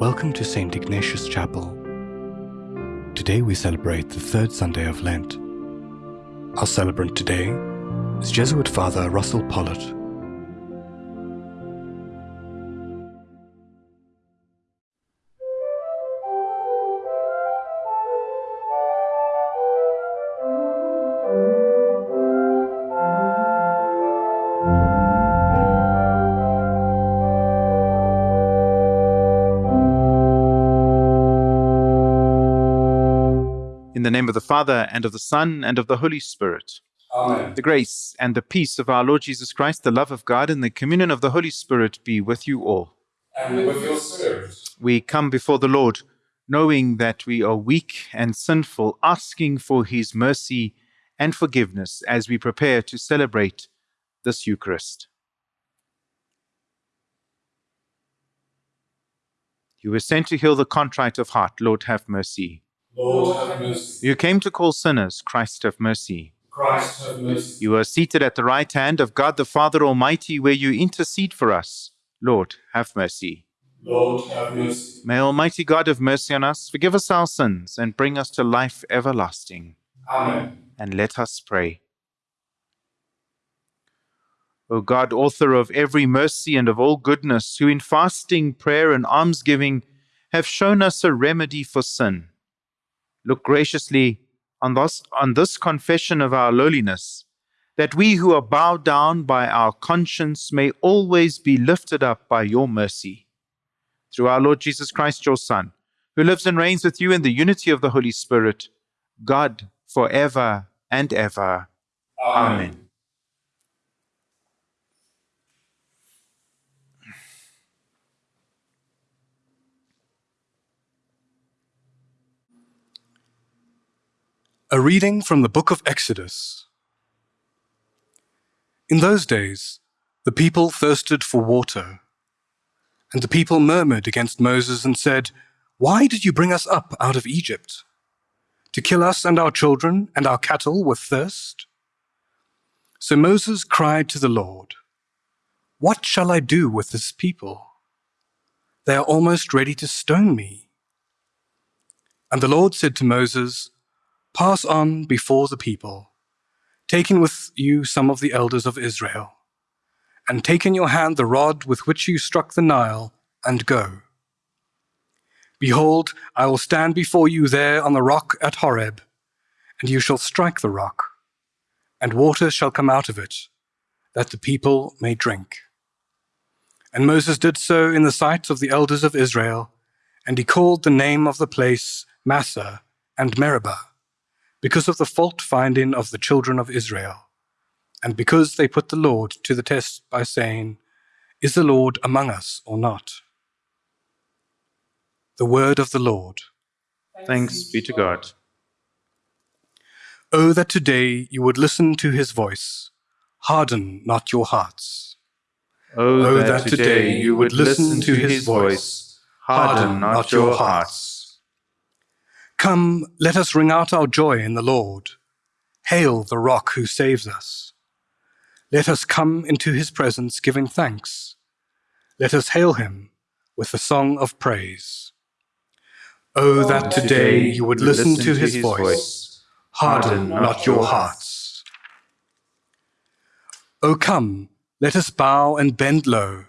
Welcome to St. Ignatius Chapel. Today we celebrate the third Sunday of Lent. Our celebrant today is Jesuit Father Russell Pollitt. Of the Father, and of the Son, and of the Holy Spirit. Amen. The grace and the peace of our Lord Jesus Christ, the love of God, and the communion of the Holy Spirit be with you all. And with your spirit. We come before the Lord, knowing that we are weak and sinful, asking for his mercy and forgiveness as we prepare to celebrate this Eucharist. You were sent to heal the contrite of heart. Lord, have mercy. Lord, have mercy. You came to call sinners. Christ, have mercy. Christ, have mercy. You are seated at the right hand of God the Father Almighty, where you intercede for us. Lord, have mercy. Lord, have mercy. May Almighty God have mercy on us, forgive us our sins, and bring us to life everlasting. Amen. And let us pray. O God, author of every mercy and of all goodness, who in fasting, prayer, and almsgiving have shown us a remedy for sin, look graciously on this, on this confession of our lowliness, that we who are bowed down by our conscience may always be lifted up by your mercy. Through our Lord Jesus Christ, your Son, who lives and reigns with you in the unity of the Holy Spirit, God, for ever and ever. Amen. A reading from the book of Exodus. In those days, the people thirsted for water. And the people murmured against Moses and said, Why did you bring us up out of Egypt? To kill us and our children and our cattle with thirst? So Moses cried to the Lord, What shall I do with this people? They are almost ready to stone me. And the Lord said to Moses, Pass on before the people, taking with you some of the elders of Israel, and take in your hand the rod with which you struck the Nile, and go. Behold, I will stand before you there on the rock at Horeb, and you shall strike the rock, and water shall come out of it, that the people may drink. And Moses did so in the sight of the elders of Israel, and he called the name of the place Massah and Meribah because of the fault finding of the children of Israel, and because they put the Lord to the test by saying, Is the Lord among us or not? The word of the Lord. Thanks be to God. Oh, that today you would listen to his voice, harden not your hearts. Oh, that today you would listen to his voice, harden not your hearts. Come, let us ring out our joy in the Lord. Hail the rock who saves us. Let us come into his presence giving thanks. Let us hail him with a song of praise. Oh, that today you would listen to his voice, harden not your hearts. Oh, come, let us bow and bend low.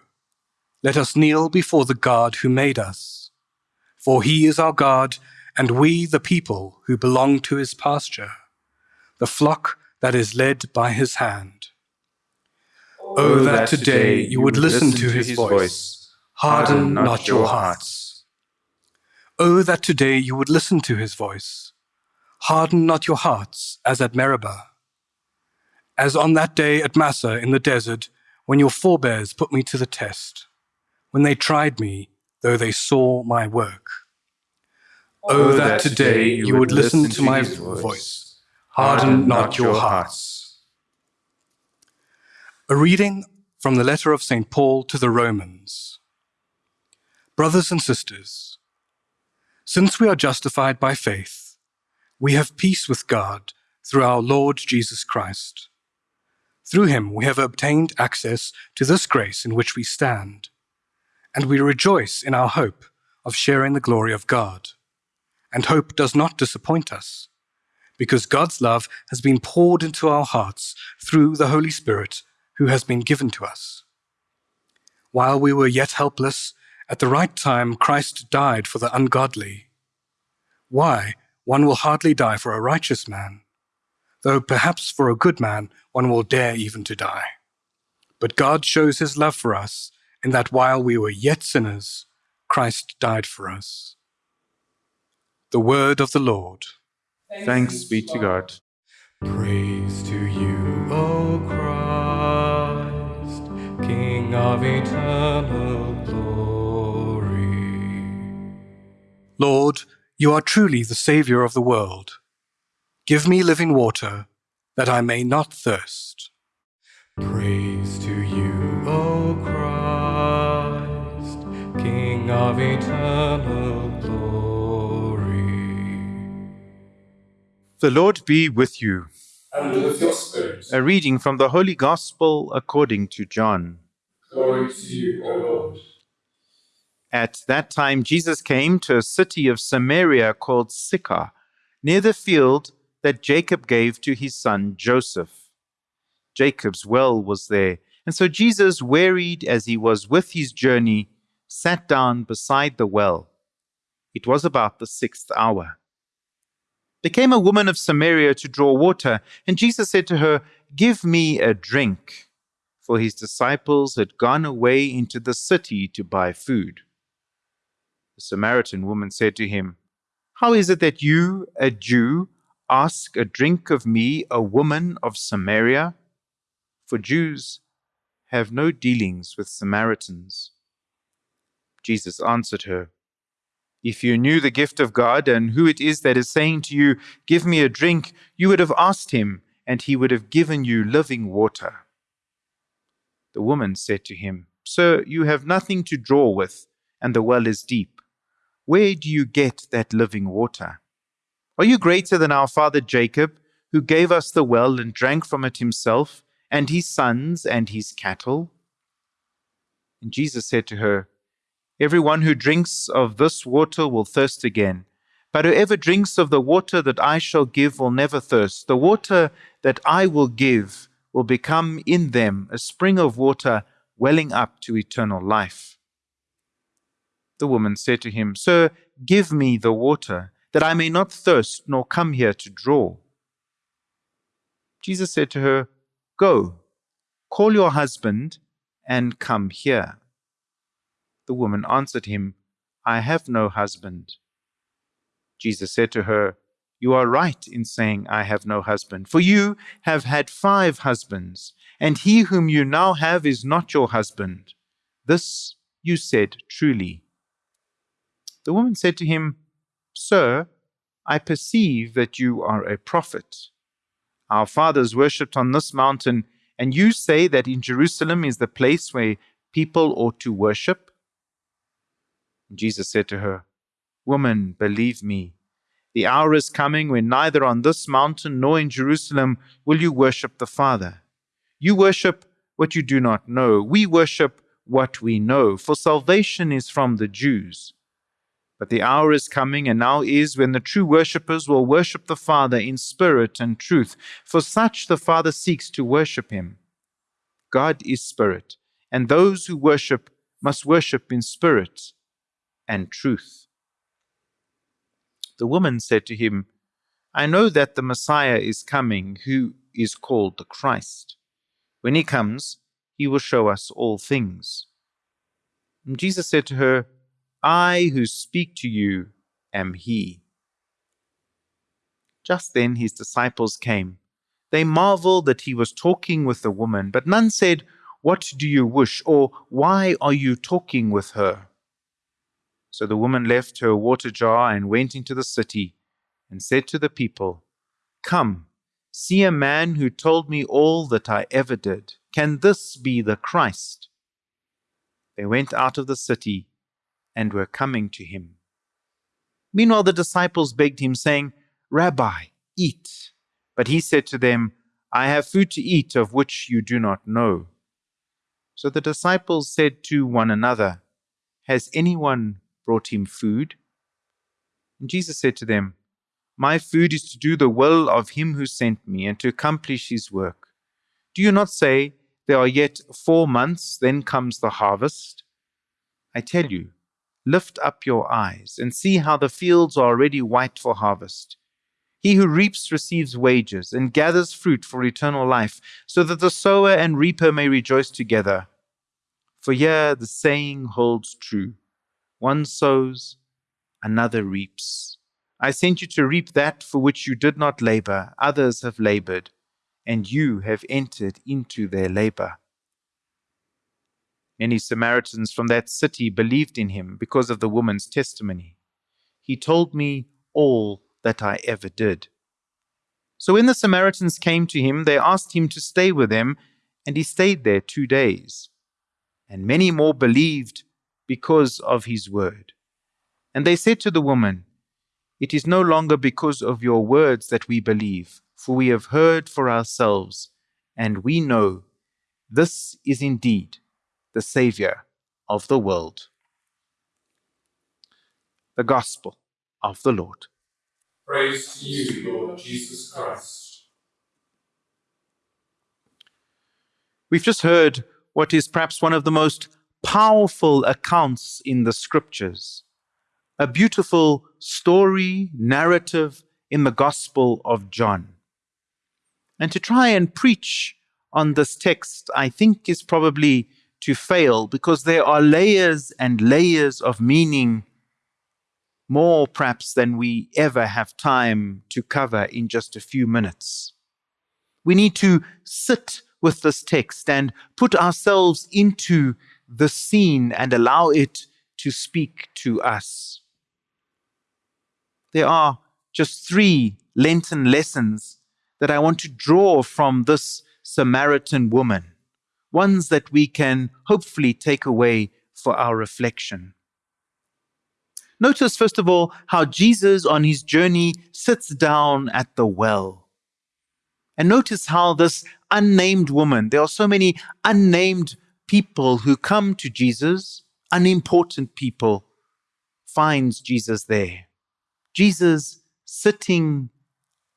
Let us kneel before the God who made us. For he is our God and we the people who belong to his pasture, the flock that is led by his hand. Oh, oh that today you would listen to his voice, harden not your hearts. Oh, that today you would listen to his voice, harden not your hearts as at Meribah. As on that day at Massah in the desert, when your forebears put me to the test, when they tried me, though they saw my work. Oh, oh, that today you would listen to my voice. Harden not your hearts. A reading from the letter of St. Paul to the Romans. Brothers and sisters, since we are justified by faith, we have peace with God through our Lord Jesus Christ. Through him we have obtained access to this grace in which we stand, and we rejoice in our hope of sharing the glory of God. And hope does not disappoint us, because God's love has been poured into our hearts through the Holy Spirit who has been given to us. While we were yet helpless, at the right time Christ died for the ungodly. Why? One will hardly die for a righteous man, though perhaps for a good man one will dare even to die. But God shows his love for us in that while we were yet sinners, Christ died for us. The word of the Lord. Thanks be to God. Praise to you, O Christ, King of eternal glory. Lord, you are truly the Saviour of the world. Give me living water, that I may not thirst. Praise to you, O Christ, King of eternal The Lord be with you. And with your spirit. A reading from the Holy Gospel according to John. Glory to you, O Lord. At that time, Jesus came to a city of Samaria called Sychar, near the field that Jacob gave to his son Joseph. Jacob's well was there, and so Jesus, wearied as he was with his journey, sat down beside the well. It was about the sixth hour. There came a woman of Samaria to draw water, and Jesus said to her, Give me a drink. For his disciples had gone away into the city to buy food. The Samaritan woman said to him, How is it that you, a Jew, ask a drink of me, a woman of Samaria? For Jews have no dealings with Samaritans. Jesus answered her, If you knew the gift of God and who it is that is saying to you, Give me a drink, you would have asked him, and he would have given you living water. The woman said to him, Sir, you have nothing to draw with, and the well is deep. Where do you get that living water? Are you greater than our father Jacob, who gave us the well and drank from it himself, and his sons and his cattle? And Jesus said to her, Everyone who drinks of this water will thirst again. But whoever drinks of the water that I shall give will never thirst. The water that I will give will become in them a spring of water welling up to eternal life. The woman said to him, Sir, give me the water, that I may not thirst nor come here to draw. Jesus said to her, Go, call your husband, and come here. The woman answered him, I have no husband. Jesus said to her, You are right in saying, I have no husband, for you have had five husbands, and he whom you now have is not your husband. This you said truly. The woman said to him, Sir, I perceive that you are a prophet. Our fathers worshipped on this mountain, and you say that in Jerusalem is the place where people ought to worship? Jesus said to her, Woman, believe me, the hour is coming when neither on this mountain nor in Jerusalem will you worship the Father. You worship what you do not know. We worship what we know, for salvation is from the Jews. But the hour is coming, and now is, when the true worshippers will worship the Father in spirit and truth, for such the Father seeks to worship him. God is spirit, and those who worship must worship in spirit and truth. The woman said to him, I know that the Messiah is coming, who is called the Christ. When he comes, he will show us all things. And Jesus said to her, I who speak to you am he. Just then his disciples came. They marveled that he was talking with the woman, but none said, What do you wish? or Why are you talking with her? So the woman left her water jar and went into the city and said to the people, Come, see a man who told me all that I ever did. Can this be the Christ? They went out of the city and were coming to him. Meanwhile, the disciples begged him, saying, Rabbi, eat. But he said to them, I have food to eat of which you do not know. So the disciples said to one another, Has anyone brought him food. And Jesus said to them, My food is to do the will of him who sent me and to accomplish his work. Do you not say, There are yet four months, then comes the harvest? I tell you, lift up your eyes and see how the fields are already white for harvest. He who reaps receives wages and gathers fruit for eternal life, so that the sower and reaper may rejoice together. For here the saying holds true one sows, another reaps. I sent you to reap that for which you did not labor, others have labored, and you have entered into their labor. Many Samaritans from that city believed in him because of the woman's testimony. He told me all that I ever did. So when the Samaritans came to him, they asked him to stay with them, and he stayed there two days. And many more believed because of his word. And they said to the woman, It is no longer because of your words that we believe, for we have heard for ourselves, and we know this is indeed the Saviour of the world. The Gospel of the Lord. Praise to you, Lord Jesus Christ. We've just heard what is perhaps one of the most powerful accounts in the scriptures, a beautiful story, narrative in the Gospel of John. And to try and preach on this text, I think, is probably to fail because there are layers and layers of meaning more perhaps than we ever have time to cover in just a few minutes. We need to sit with this text and put ourselves into the scene and allow it to speak to us. There are just three Lenten lessons that I want to draw from this Samaritan woman, ones that we can hopefully take away for our reflection. Notice, first of all, how Jesus on his journey sits down at the well. And notice how this unnamed woman, there are so many unnamed people who come to Jesus, unimportant people, finds Jesus there. Jesus sitting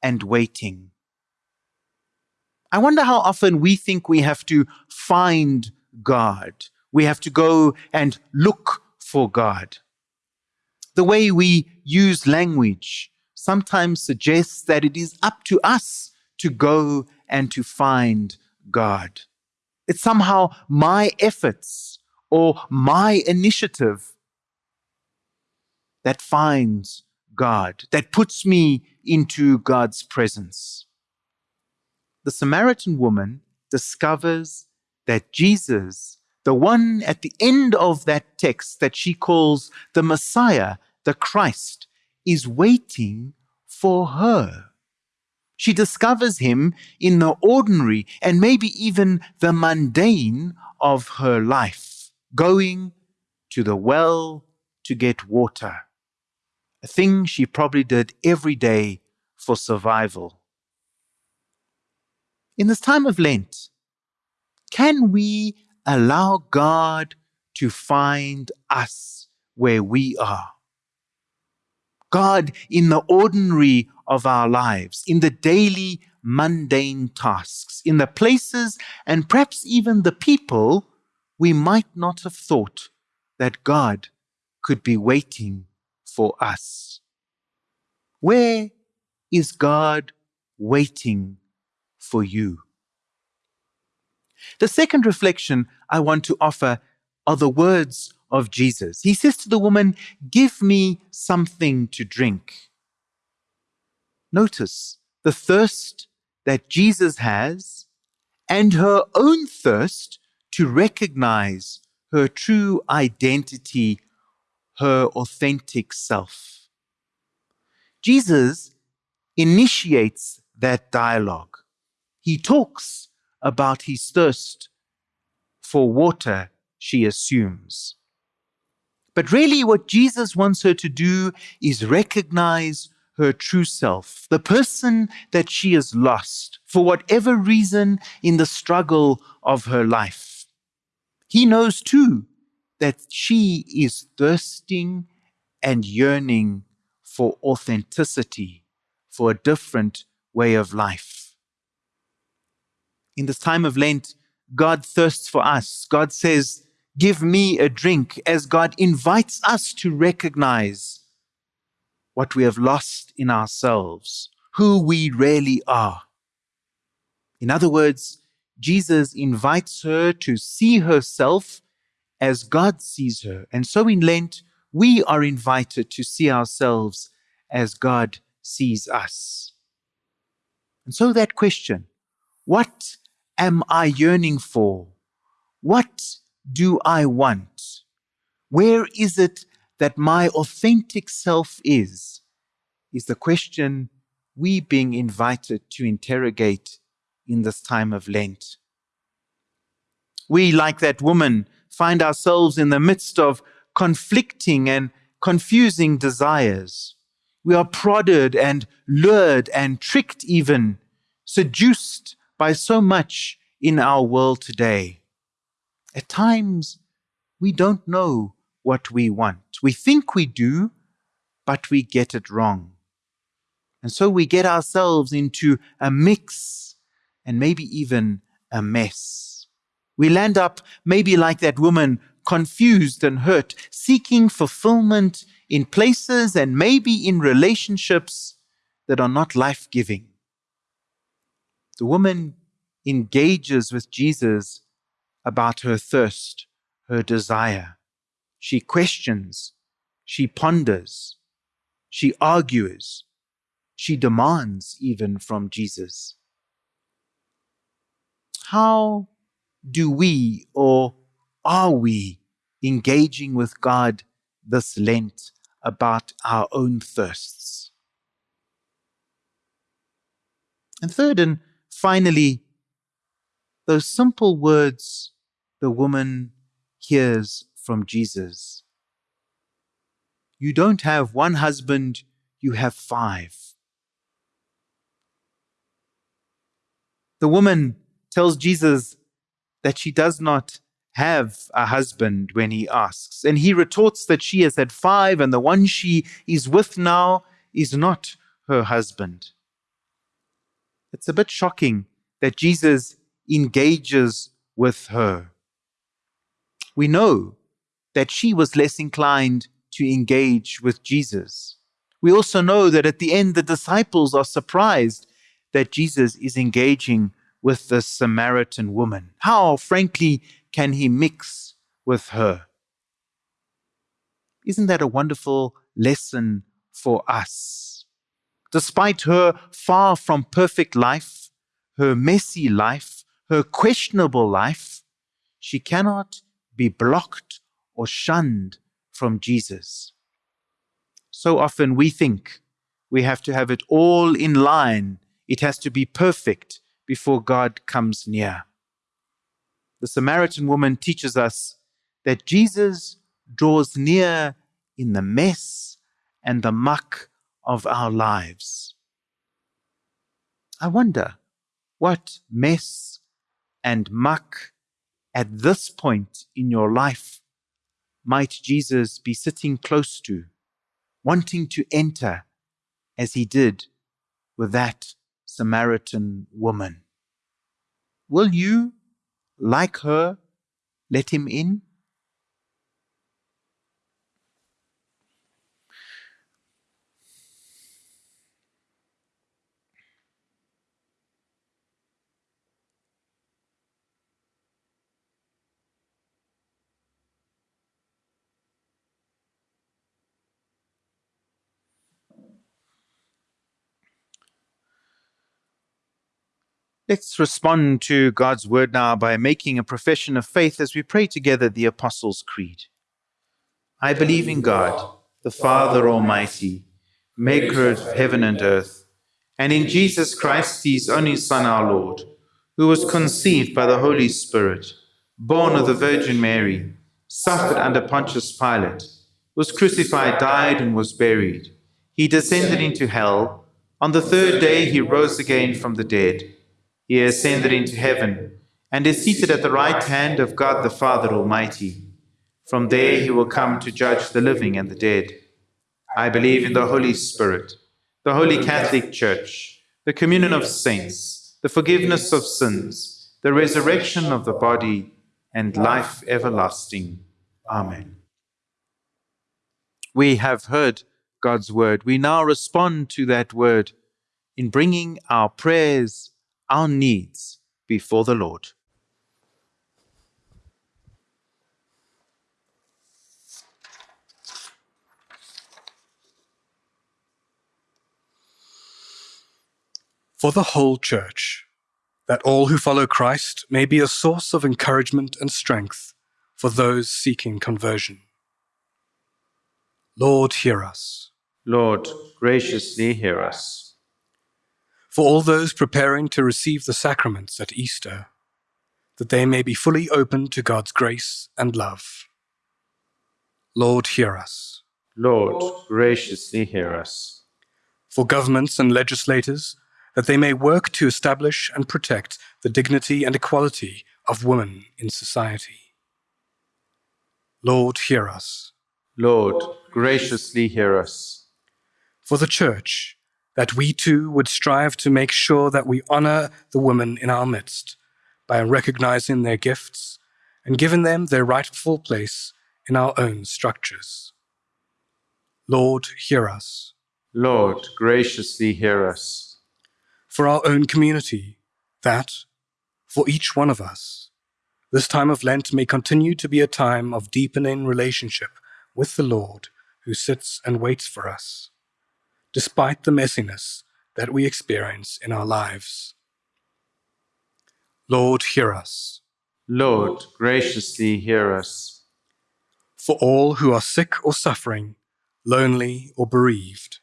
and waiting. I wonder how often we think we have to find God. We have to go and look for God. The way we use language sometimes suggests that it is up to us to go and to find God. It's somehow my efforts or my initiative that finds God, that puts me into God's presence. The Samaritan woman discovers that Jesus, the one at the end of that text that she calls the Messiah, the Christ, is waiting for her. She discovers him in the ordinary and maybe even the mundane of her life, going to the well to get water, a thing she probably did every day for survival. In this time of Lent, can we allow God to find us where we are? God in the ordinary of our lives, in the daily mundane tasks, in the places and perhaps even the people we might not have thought that God could be waiting for us. Where is God waiting for you? The second reflection I want to offer are the words of Jesus. He says to the woman, Give me something to drink. Notice the thirst that Jesus has and her own thirst to recognize her true identity, her authentic self. Jesus initiates that dialogue. He talks about his thirst for water, she assumes. But really, what Jesus wants her to do is recognize her true self, the person that she has lost for whatever reason in the struggle of her life. He knows too that she is thirsting and yearning for authenticity, for a different way of life. In this time of Lent, God thirsts for us. God says, Give me a drink, as God invites us to recognize what we have lost in ourselves, who we really are. In other words, Jesus invites her to see herself as God sees her. And so in Lent, we are invited to see ourselves as God sees us. And so that question, what am I yearning for? What do I want? Where is it that my authentic self is? Is the question we being invited to interrogate in this time of Lent. We, like that woman, find ourselves in the midst of conflicting and confusing desires. We are prodded and lured and tricked, even seduced by so much in our world today. At times, we don't know what we want. We think we do, but we get it wrong. And so we get ourselves into a mix and maybe even a mess. We land up maybe like that woman, confused and hurt, seeking fulfillment in places and maybe in relationships that are not life giving. The woman engages with Jesus about her thirst, her desire. She questions, she ponders, she argues, she demands even from Jesus. How do we or are we engaging with God this Lent about our own thirsts? And third and finally, those simple words the woman hears from Jesus. You don't have one husband, you have five. The woman tells Jesus that she does not have a husband when he asks. And he retorts that she has had five, and the one she is with now is not her husband. It's a bit shocking that Jesus engages with her. We know that she was less inclined to engage with Jesus. We also know that at the end, the disciples are surprised that Jesus is engaging with the Samaritan woman. How, frankly, can he mix with her? Isn't that a wonderful lesson for us? Despite her far from perfect life, her messy life, her questionable life, she cannot be blocked or shunned from Jesus. So often we think we have to have it all in line, it has to be perfect before God comes near. The Samaritan woman teaches us that Jesus draws near in the mess and the muck of our lives. I wonder what mess and muck at this point in your life might Jesus be sitting close to, wanting to enter as he did with that Samaritan woman. Will you, like her, let him in? Let's respond to God's word now by making a profession of faith as we pray together the Apostles' Creed. I believe in God, the Father Almighty, maker of heaven and earth, and in Jesus Christ, his only Son, our Lord, who was conceived by the Holy Spirit, born of the Virgin Mary, suffered under Pontius Pilate, was crucified, died, and was buried. He descended into hell. On the third day he rose again from the dead he ascended into heaven and is seated at the right hand of God the Father Almighty. From there he will come to judge the living and the dead. I believe in the Holy Spirit, the Holy Catholic Church, the communion of saints, the forgiveness of sins, the resurrection of the body, and life everlasting. Amen. We have heard God's word. We now respond to that word in bringing our prayers, our needs before the Lord. For the whole church, that all who follow Christ may be a source of encouragement and strength for those seeking conversion. Lord, hear us. Lord, graciously hear us. For all those preparing to receive the sacraments at Easter, that they may be fully open to God's grace and love. Lord, hear us. Lord, graciously hear us. For governments and legislators, that they may work to establish and protect the dignity and equality of women in society. Lord, hear us. Lord, graciously hear us. For the Church, that we too would strive to make sure that we honor the women in our midst by recognizing their gifts and giving them their rightful place in our own structures. Lord, hear us. Lord, graciously hear us. For our own community, that, for each one of us, this time of Lent may continue to be a time of deepening relationship with the Lord who sits and waits for us, despite the messiness that we experience in our lives. Lord, hear us. Lord, graciously hear us. For all who are sick or suffering, lonely or bereaved,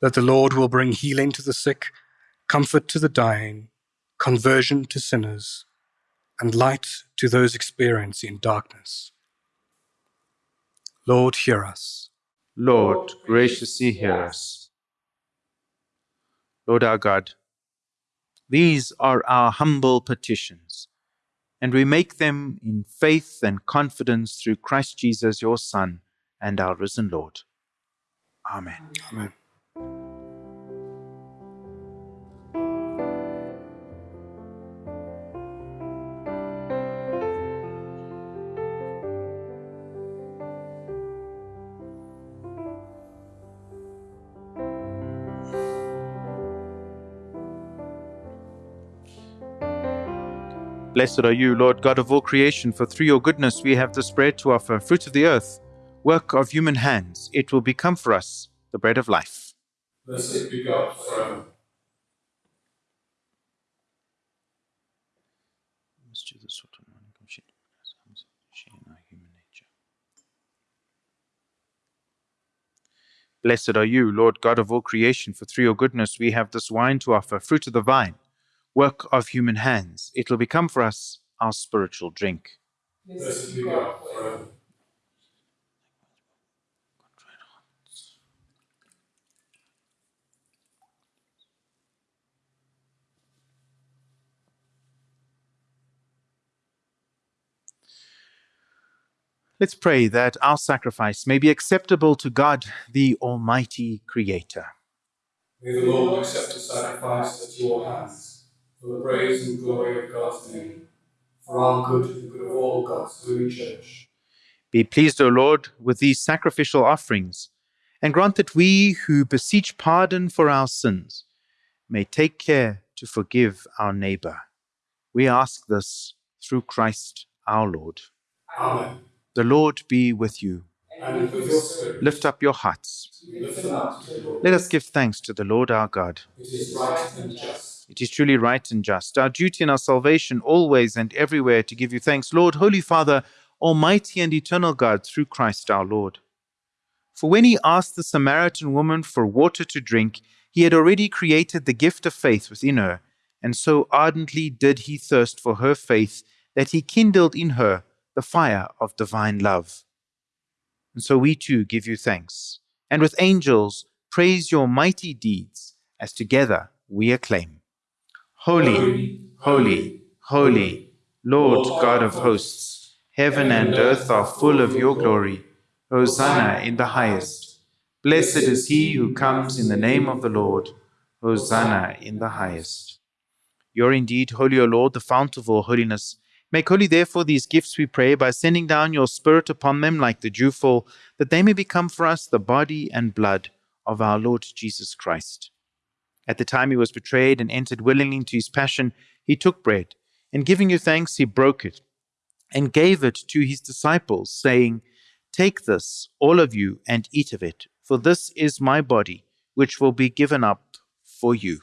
that the Lord will bring healing to the sick, comfort to the dying, conversion to sinners, and light to those experiencing darkness. Lord, hear us. Lord, graciously hear us. Lord our God, these are our humble petitions, and we make them in faith and confidence through Christ Jesus, your Son, and our risen Lord. Amen. Amen. Blessed are you, Lord God of all creation, for through your goodness we have this bread to offer, fruit of the earth, work of human hands. It will become for us the bread of life. Blessed be God forever. Blessed are you, Lord God of all creation, for through your goodness we have this wine to offer, fruit of the vine, work of human hands. It will become for us our spiritual drink. Blessed be God forever. Let's pray that our sacrifice may be acceptable to God, the Almighty Creator. May the Lord accept the sacrifice at your hands, for the praise and glory of God's name, for our good and the good of all God's holy church. Be pleased, O Lord, with these sacrificial offerings, and grant that we who beseech pardon for our sins may take care to forgive our neighbor. We ask this through Christ our Lord. Amen. The Lord be with you. And with your spirit, Lift up your hearts. up to the Lord. Let us give thanks to the Lord our God. It is right and just. It is truly right and just, our duty and our salvation, always and everywhere to give you thanks, Lord, Holy Father, Almighty and eternal God, through Christ our Lord. For when he asked the Samaritan woman for water to drink, he had already created the gift of faith within her, and so ardently did he thirst for her faith that he kindled in her the fire of divine love. And so we too give you thanks, and with angels praise your mighty deeds, as together we acclaim. Holy, holy, holy, Lord God of hosts, heaven and earth are full of your glory. Hosanna in the highest. Blessed is he who comes in the name of the Lord. Hosanna in the highest. You are indeed holy, O Lord, the fount of all holiness. Make holy, therefore, these gifts, we pray, by sending down your Spirit upon them like the dewfall, that they may become for us the body and blood of our Lord Jesus Christ. At the time he was betrayed and entered willingly into his passion, he took bread, and giving you thanks, he broke it, and gave it to his disciples, saying, Take this, all of you, and eat of it, for this is my body, which will be given up for you.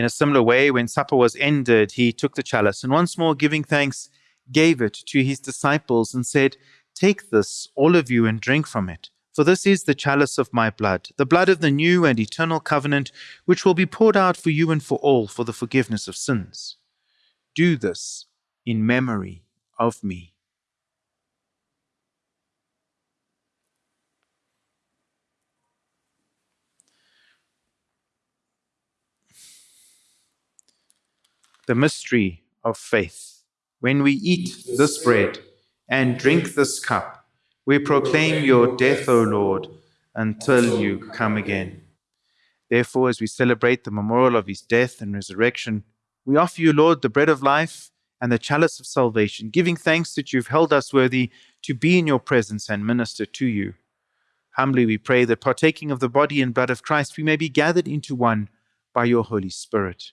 In a similar way, when supper was ended, he took the chalice and once more giving thanks, gave it to his disciples and said, Take this, all of you, and drink from it. For this is the chalice of my blood, the blood of the new and eternal covenant, which will be poured out for you and for all for the forgiveness of sins. Do this in memory of me. The mystery of faith. When we eat this bread and drink this cup, we proclaim your death, O Lord, until you come again. Therefore, as we celebrate the memorial of his death and resurrection, we offer you, Lord, the bread of life and the chalice of salvation, giving thanks that you've held us worthy to be in your presence and minister to you. Humbly we pray that partaking of the body and blood of Christ, we may be gathered into one by your Holy Spirit.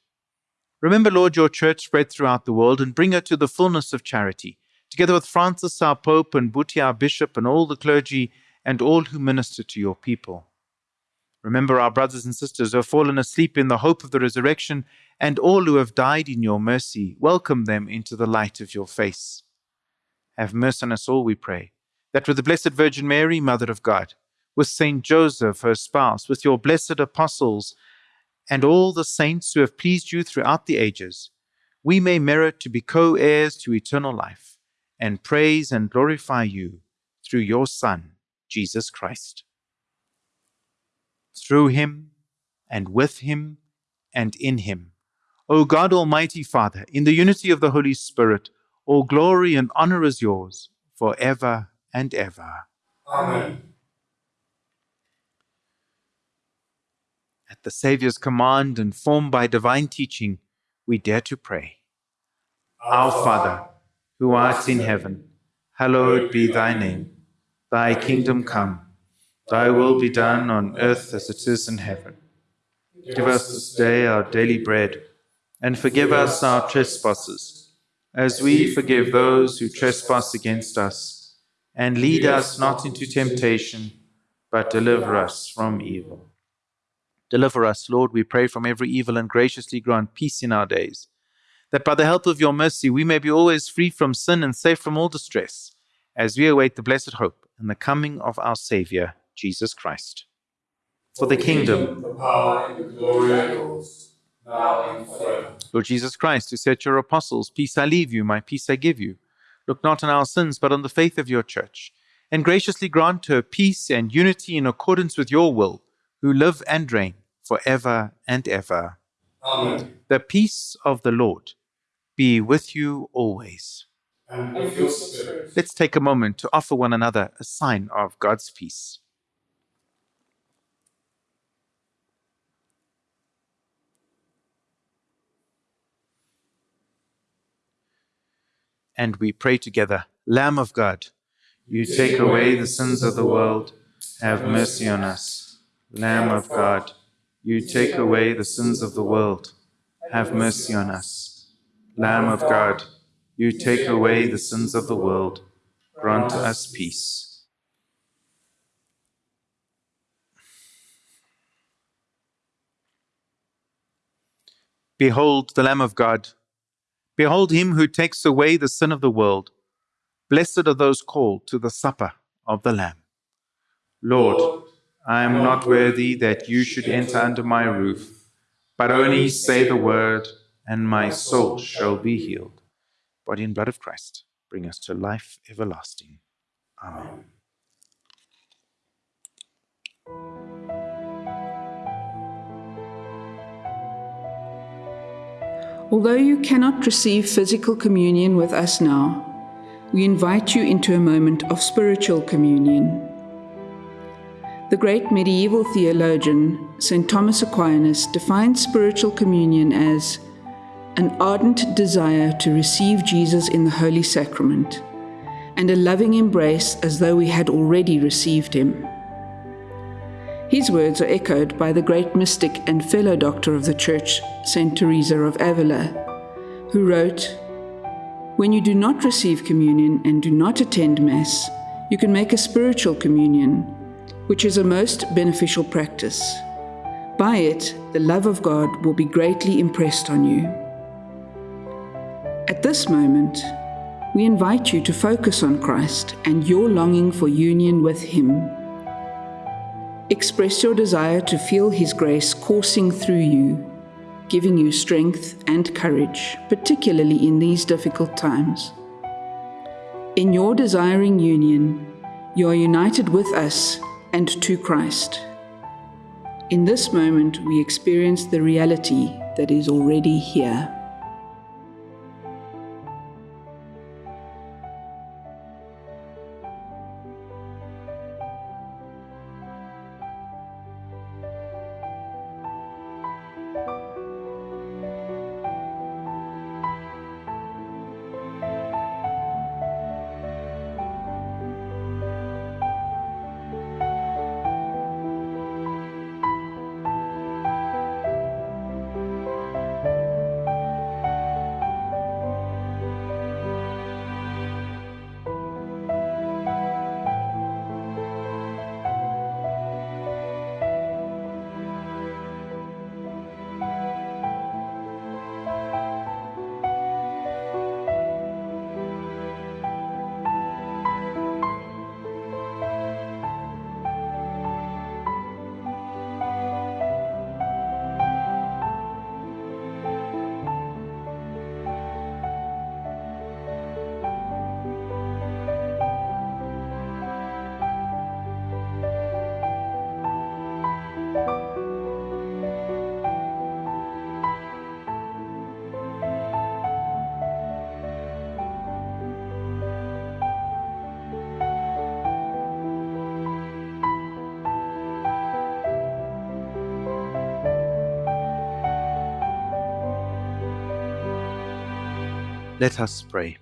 Remember, Lord, your church spread throughout the world and bring her to the fullness of charity, together with Francis, our Pope, and Buti, our Bishop, and all the clergy, and all who minister to your people. Remember our brothers and sisters who have fallen asleep in the hope of the resurrection, and all who have died in your mercy. Welcome them into the light of your face. Have mercy on us all, we pray, that with the Blessed Virgin Mary, Mother of God, with Saint Joseph, her spouse, with your blessed apostles, and all the saints who have pleased you throughout the ages, we may merit to be co heirs to eternal life, and praise and glorify you through your Son, Jesus Christ. Through him, and with him, and in him, O God Almighty Father, in the unity of the Holy Spirit, all glory and honor is yours for ever and ever. Amen. At the Saviour's command and formed by divine teaching, we dare to pray. Our Father, who art in heaven, hallowed be thy name. Thy kingdom come, thy will be done on earth as it is in heaven. Give us this day our daily bread, and forgive us our trespasses, as we forgive those who trespass against us. And lead us not into temptation, but deliver us from evil. Deliver us, Lord, we pray, from every evil and graciously grant peace in our days, that by the help of your mercy we may be always free from sin and safe from all distress, as we await the blessed hope and the coming of our Saviour, Jesus Christ. For the kingdom, the power, and the glory are yours, now and forever. Lord Jesus Christ, who said to your apostles, Peace I leave you, my peace I give you, look not on our sins, but on the faith of your church, and graciously grant her peace and unity in accordance with your will who live and reign forever and ever. Amen. The peace of the Lord be with you always. And with your spirit. Let's take a moment to offer one another a sign of God's peace. And we pray together, Lamb of God, you take away the sins of the world, have mercy on us. Lamb of God, you take away the sins of the world, have mercy on us. Lamb of God, you take away the sins of the world, grant us peace. Behold the Lamb of God. Behold him who takes away the sin of the world. Blessed are those called to the supper of the Lamb. Lord, I am not worthy that you should enter under my roof, but only say the word, and my soul shall be healed. Body and blood of Christ, bring us to life everlasting. Amen. Although you cannot receive physical communion with us now, we invite you into a moment of spiritual communion. The great medieval theologian St. Thomas Aquinas defined spiritual communion as an ardent desire to receive Jesus in the Holy Sacrament and a loving embrace as though we had already received him. His words are echoed by the great mystic and fellow doctor of the Church, St. Teresa of Avila, who wrote, When you do not receive communion and do not attend Mass, you can make a spiritual communion, which is a most beneficial practice. By it, the love of God will be greatly impressed on you. At this moment, we invite you to focus on Christ and your longing for union with Him. Express your desire to feel His grace coursing through you, giving you strength and courage, particularly in these difficult times. In your desiring union, you are united with us and to Christ. In this moment, we experience the reality that is already here. Let us pray.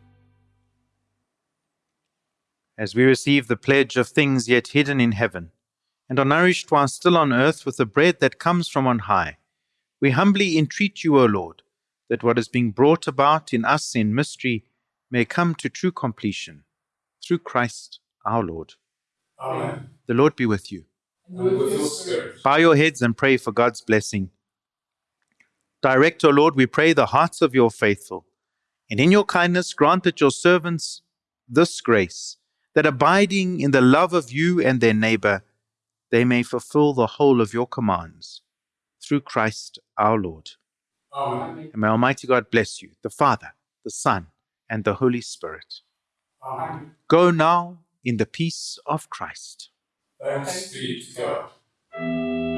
As we receive the pledge of things yet hidden in heaven, and are nourished while still on earth with the bread that comes from on high, we humbly entreat you, O Lord, that what is being brought about in us in mystery may come to true completion, through Christ our Lord. Amen. The Lord be with you. And with your spirit. Bow your heads and pray for God's blessing. Direct, O Lord, we pray, the hearts of your faithful, and in your kindness grant that your servants this grace, that abiding in the love of you and their neighbor, they may fulfill the whole of your commands. Through Christ our Lord. Amen. And may Almighty God bless you, the Father, the Son, and the Holy Spirit. Amen. Go now in the peace of Christ. Thanks be to God.